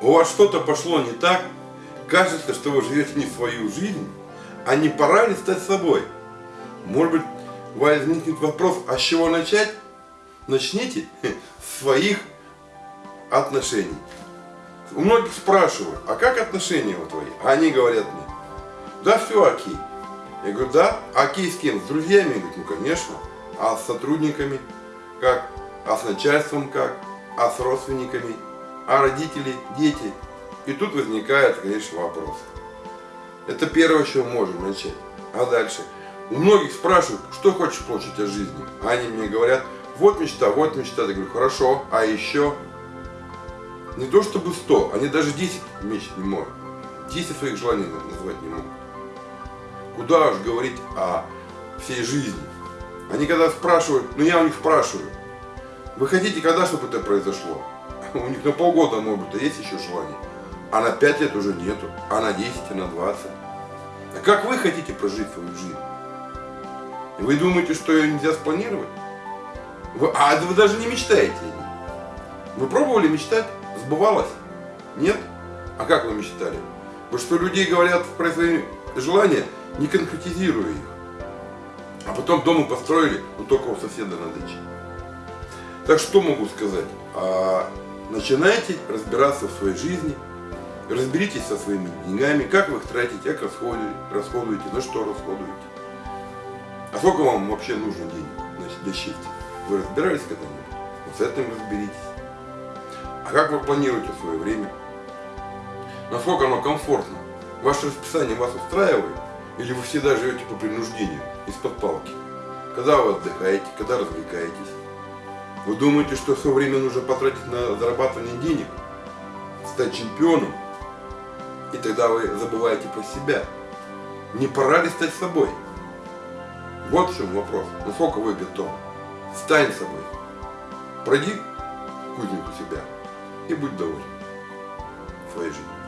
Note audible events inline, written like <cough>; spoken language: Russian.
у вас что-то пошло не так, кажется, что вы живете не свою жизнь, а не пора ли стать собой? Может быть, возникнет вопрос, а с чего начать? Начните <laughs> с своих отношений. У многих спрашивают, а как отношения у твои? А они говорят мне, да все окей. Я говорю, да, окей с кем? С друзьями? Говорит, ну конечно. А с сотрудниками как? А с начальством как? А с родственниками? А родители, дети? И тут возникает, конечно, вопрос. Это первое, с чего можем начать. А дальше? У многих спрашивают, что хочешь получить от жизни. А они мне говорят, вот мечта, вот мечта. Я говорю, хорошо, а еще? Не то чтобы 100, они даже 10 мечт не могут. 10 своих желаний назвать не могут. Куда уж говорить о всей жизни. Они когда спрашивают, ну я у них спрашиваю, вы хотите когда, чтобы это произошло? <laughs> У них на полгода, может быть, есть еще желание. А на 5 лет уже нету. А на 10, а на 20. А как вы хотите прожить свою жизнь? Вы думаете, что ее нельзя спланировать? Вы, а вы даже не мечтаете. Вы пробовали мечтать? Сбывалось? Нет? А как вы мечтали? Вы что, людей говорят про свои желания, не конкретизируя их. А потом дома построили, но только у соседа на даче. Так что могу сказать? Начинайте разбираться в своей жизни, разберитесь со своими деньгами, как вы их тратите, как расходуете, расходуете на что расходуете. А сколько вам вообще нужно денег значит, для счастья? Вы разбирались когда-нибудь? Вот с этим разберитесь. А как вы планируете свое время? Насколько оно комфортно? Ваше расписание вас устраивает? Или вы всегда живете по принуждению, из-под палки? Когда вы отдыхаете, когда развлекаетесь? Вы думаете, что все время нужно потратить на зарабатывание денег? Стать чемпионом? И тогда вы забываете про себя. Не пора ли стать собой? Вот в чем вопрос. Насколько вы готовы? Стань собой. Пройди кузнику себя и будь доволен своей жизнью.